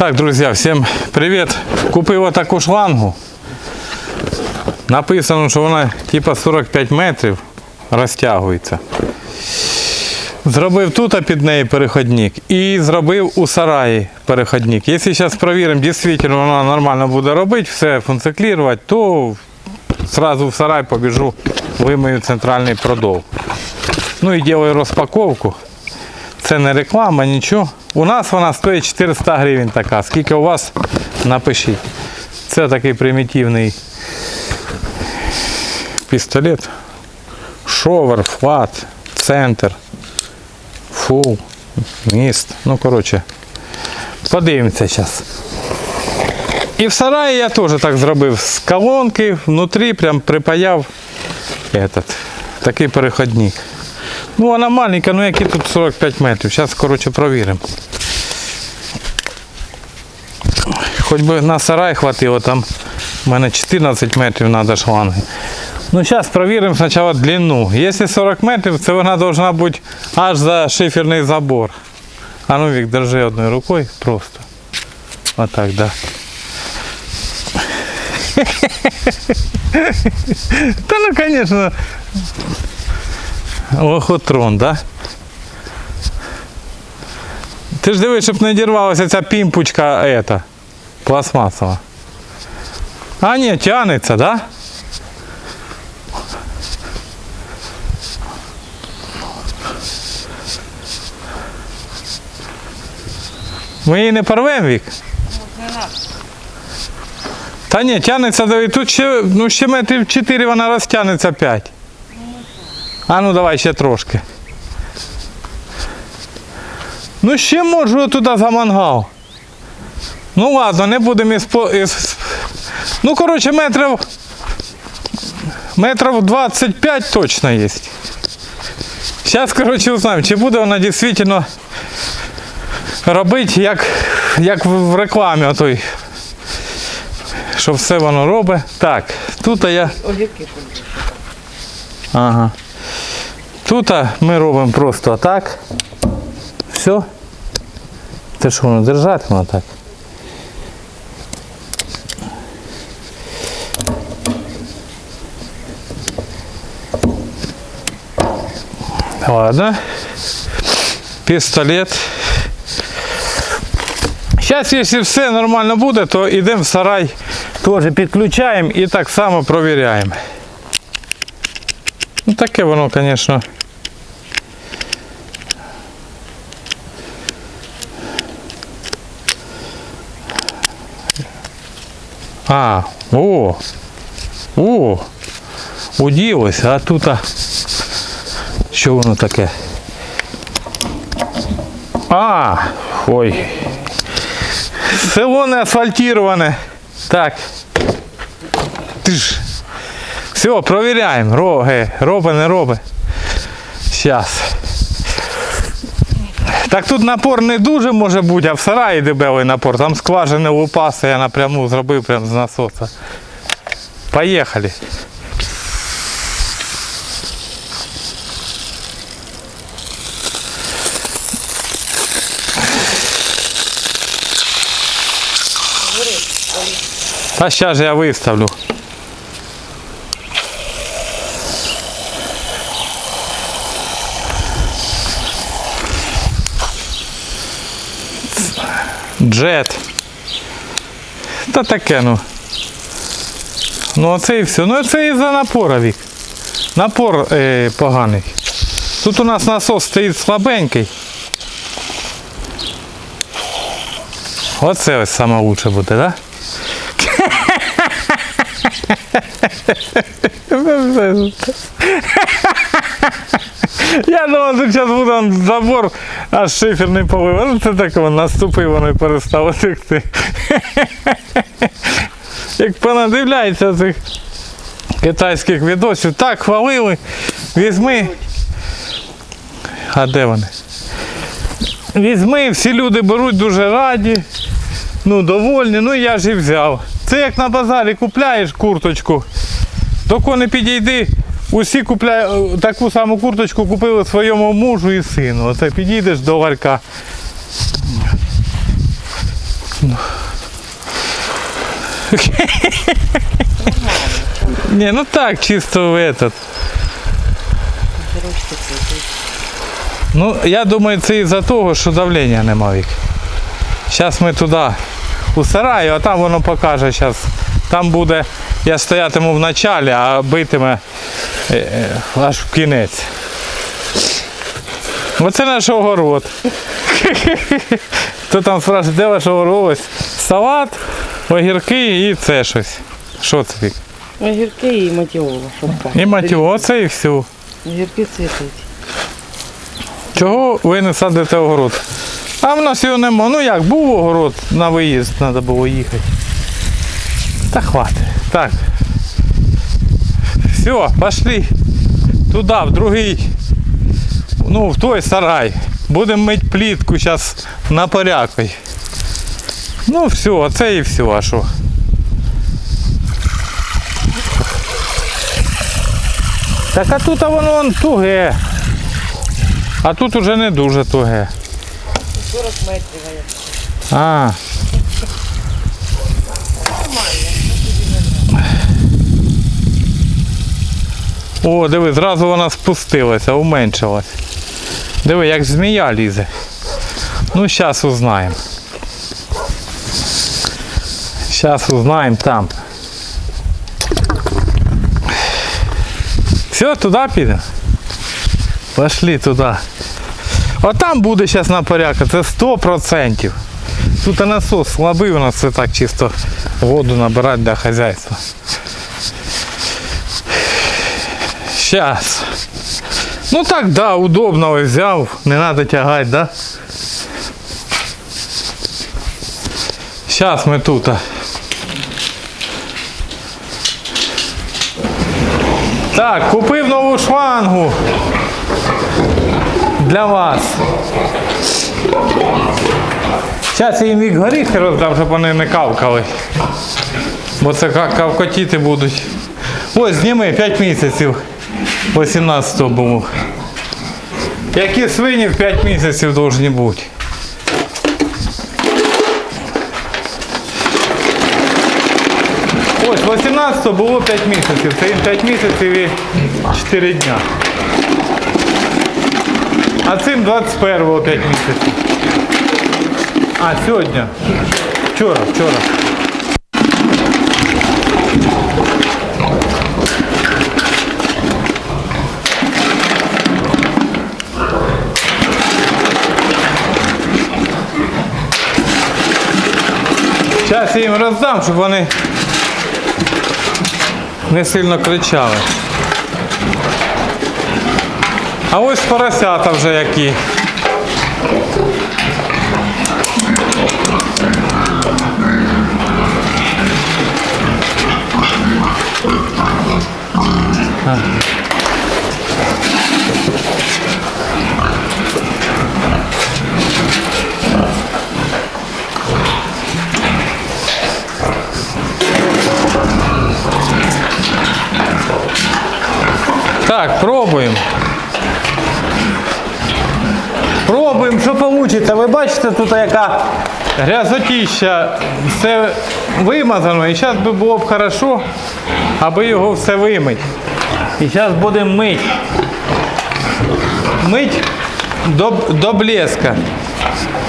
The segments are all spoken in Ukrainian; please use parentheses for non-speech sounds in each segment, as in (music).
Так, друзья, всем привет. Купив отаку шлангу. Написано, що вона типа 45 метрів розтягується. Зробив тут під неї переходник і зробив у сараї переходник. Якщо зараз перевіримо, дійсно вона нормально буде робити, все функціонувати, то сразу в сарай побіжу, вимию центральний продов. Ну і делаю розпаковку. Це не реклама, нічого. У нас вона стоїть 400 гривень така. Скільки у вас, напишіть. Це такий примітивний пістолет. Shower, flat, center, full, mist. Ну, коротше, подивимося зараз. І в сараї я теж так зробив з колонки, внутрі прям припаяв этот, такий переходник. Ну, вона маленька, ну які тут 45 метрів. Зараз, коротше, провіримо. Хоч би на сарай хватило, там в мене 14 метрів треба шланги. Ну, зараз провіримо спочатку длину. Якщо 40 метрів, це вона повинна бути аж за шиферний забор. А ну, Вік, держи одною рукою просто. Отак, да. (laughs) Та ну, звісно. Лохотрон, да? Ти ж дивись, щоб не дірвалася ця пімпочка ета, пластмасова. А ні, тянеться, да? Ми її не порвемо, Вік? Та ні, тянеться, диви, тут ще, ну, ще метрів 4 вона розтягнеться 5. А ну давай ще трошки. Ну ще можу туди за мангал. Ну ладно, не будемо із... із... Ну коротше метрів. Метрів 25 точно є. Зараз, коротше, узнаємо, чи буде вона дійсно робити, як, як в рекламі отой. Що все воно робить. Так, тут я. Огірки Ага. Тут а, ми робимо просто так. Все. Це що воно держати воно так? Ладно. Пістолет. Зараз, якщо все нормально буде, то йдемо в сарай, теж підключаємо і так само провіряємо. Ну таке воно, звісно. А, о, о, уділося, а тут, а, що воно таке? А, ой. Село не асфальтироване. Так. Ти ж. Все, провіряємо. Роги, робить, не робить. Зараз. Так тут напор не дуже може бути, а в сараї дебелий напор. Там скважини лупаси, я напряму зробив прямо з насоса. Поїхали. Та зараз я виставлю. Джет. Та таке, ну. Ну оце і все. Ну це і за напора вік. Напор е, поганий. Тут у нас насос стоїть слабенький. Оце ось саме лучше буде? Да? (laughs) Я думав, що зараз буде забор, аж шиферний полив. Це так воно наступив, воно і перестало текти. Як понадивляється цих китайських відосів, так хвалили, візьми. А де вони? Візьми, всі люди беруть дуже раді, ну довольні, ну я ж і взяв. Це як на базарі купляєш курточку, до не підійди, усі купляють таку саму курточку купили своєму мужу і сину. Оце підійдеш до ларька. Не, ну так, чисто в этот. Ну, я думаю, це із-за того, що давлення нема вік. Зараз ми туди, у сараю, а там воно покаже зараз. Там буде, я стоятиму в началі, а битиме е, е, аж в кінець. Оце наш огород. (laughs) Хто там спрашує, де ваш огород? Ось салат, огірки і це щось. Що це вік? Огірки і матіола. І матіо, оце і все. Огірки цвітуть. Чого ви не садите огород? А в нас його нема. Ну як, був огород на виїзд, треба було їхати. Та хватить. Так. Все, пошли. Туди, в другий. Ну, в той сарай. Будемо мити плітку зараз на порякой. Ну все, оце і все, а що? Так а тут воно вон туге. А тут уже не дуже туге. 40 метрів. а О, диви, зразу вона спустилася, уменшилась. Диви, як змія лізе. Ну, зараз узнаємо. Зараз узнаємо там. Все, туди підемо. Пошли туди. А там буде зараз на порядку, це 100%. Тут і насос слабий, у нас це так чисто воду набирати для хазяйства. Сейчас. Ну так, да, удобно ось взяв, не треба тягати, да? Сейчас ми тут. Так, купив нову шлангу для вас. Зараз я їм вік горіхи роздам, щоб вони не кавкали. Бо це ка- кавкотіти будуть. Ось, зніми 5 місяців. 18 було. Які свині в 5 місяців повинні бути. Ось 18 було 5 місяців. Це їм 5 місяців і 4 дня. А цим 21-го 5 місяців. А, сьогодні. Вчора, вчора. Зараз їм роздам, щоб вони не сильно кричали. А ось поросята вже які. Так, пробуємо. Пробуємо, що вийде. Ви бачите, тут яка грязотіща, все вимазано. І зараз би було б хорошо, аби його все вимити. І зараз будемо мити. Мить до, до блеска.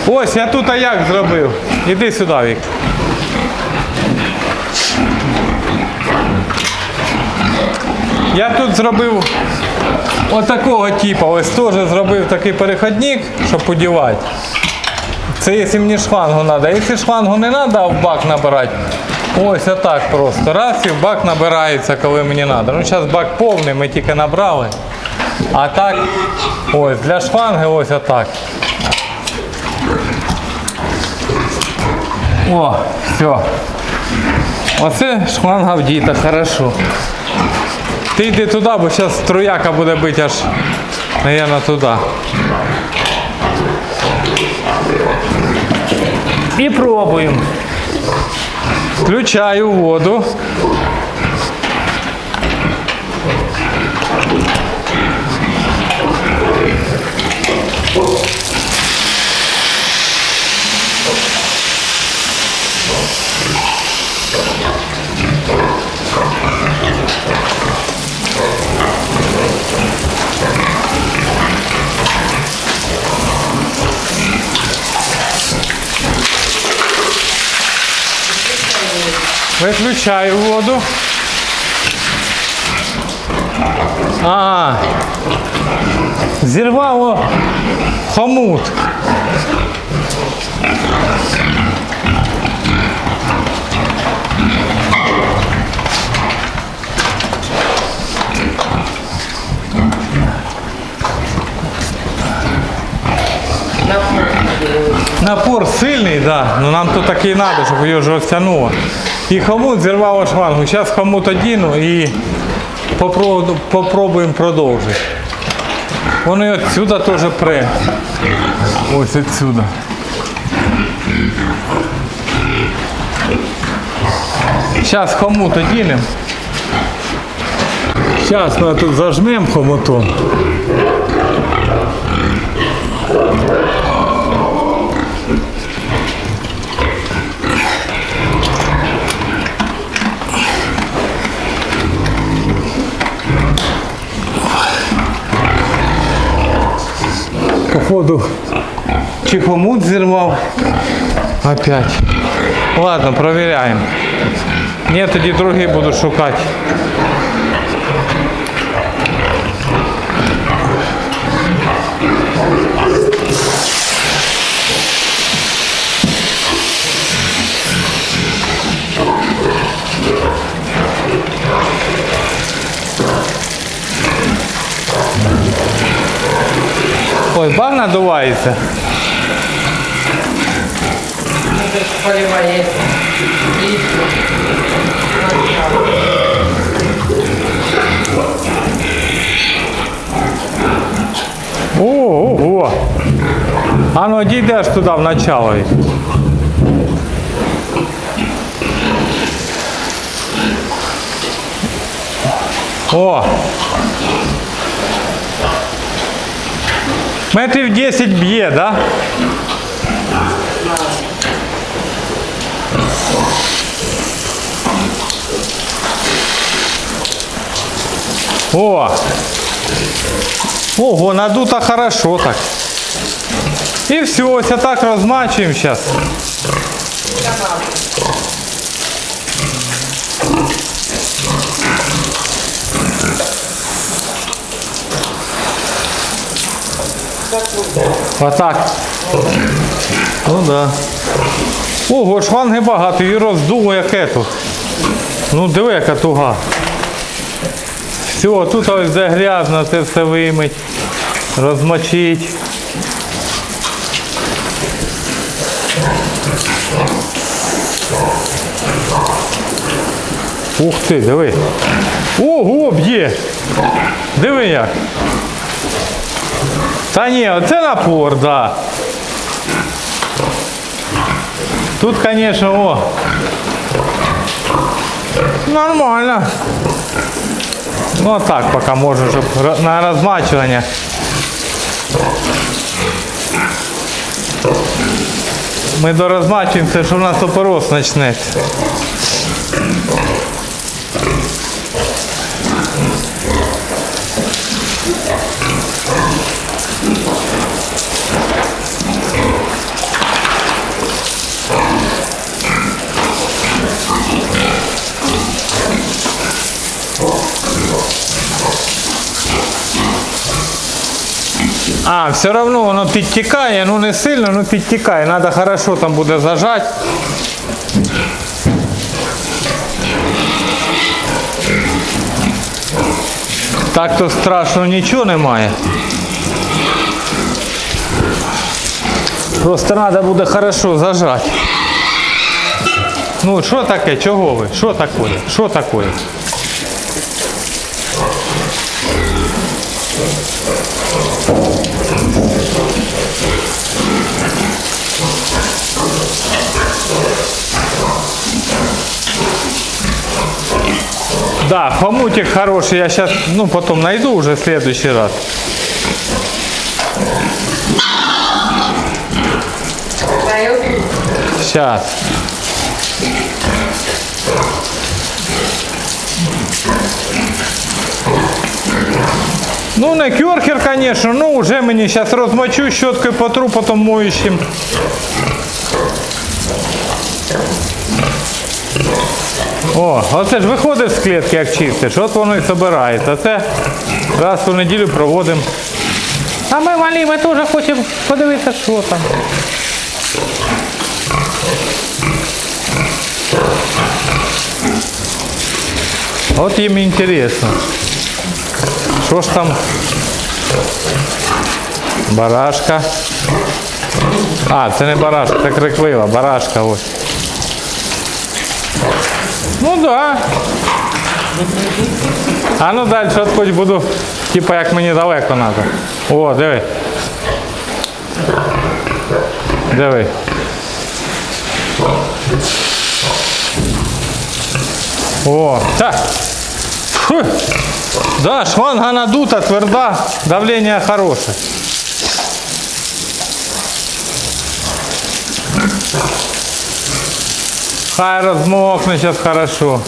Ось я тут як зробив. Іди сюди, Вік. Я тут зробив отакого типу. Ось теж зробив такий переходник, щоб подівати. Це якщо мені шлангу треба. Якщо шлангу не треба, в бак набирати. Ось отак просто. Раз і в бак набирається, коли мені треба. Ну зараз бак повний, ми тільки набрали. А так, ось для шланги ось отак. О, все. Оце шланга вдіта, хорошо. Ти йди туди, бо зараз трояка буде бити аж, мабуть, туди. І пробуємо. Включаю воду. Виключаю воду. А, зірвало хомут. Напор сильний, да. Ну нам тут такий треба, щоб його ж розтягнуло. І хомут зірвало шлангу. Зараз хомут одіну і попробуємо продовжити. Воно і отсюда теж пре. Ось отсюда. Зараз хомут одінемо. Зараз ми тут зажмемо хомутом. Походу чи зірвав. Опять. Ладно, проверяємо. Ні, тоді другий буду шукати. Ой, бар надувається. Ого. А ну дійдеш туди в начало. О! Метрів 10 б'є, да? О! Ого, надуто хорошо так. И все, ось так розмачуємо сейчас. Вот так. Ну да. Ого, шланги багато і роздуло як ето. Ну диви, яка туга. Все, тут ось де грязно, це все вимить, розмочить. Ух ти, диви. Ого, б'є. Диви як. Та ні, оце напор, да. Тут, звісно, о. Нормально. Ну так, поки можу, щоб ро- на розмачування. Ми дорозмачуємося, що в нас опорос почнеться. А, все равно воно підтікає, ну не сильно, ну підтікає. Надо хорошо там буде зажати. Так то страшно нічого немає. Просто треба буде хорошо зажати. Ну, що таке? Чого ви? Що таке? Що таке? Да, хомутик хороший, я сейчас, ну, потом найду уже в следующий раз. Сейчас. Ну, не кюрхер, конечно, ну, уже мені сейчас розмочу щеткою потру, потом моющим. О, оце ж виходиш з клітки, як чистиш, от воно і збирається. Це раз у неділю проводимо. А ми малі, ми теж хочемо подивитися, що там. От їм інтересно. Що ж там? Барашка. А, це не барашка, це криклива, барашка ось. Ну да. А ну далі от хоч буду, типа як мені далеко треба. О, диви. Диви. О, так. Фу. Да, шланга надута, тверда, давление хорошее. Хай размокнет сейчас хорошо.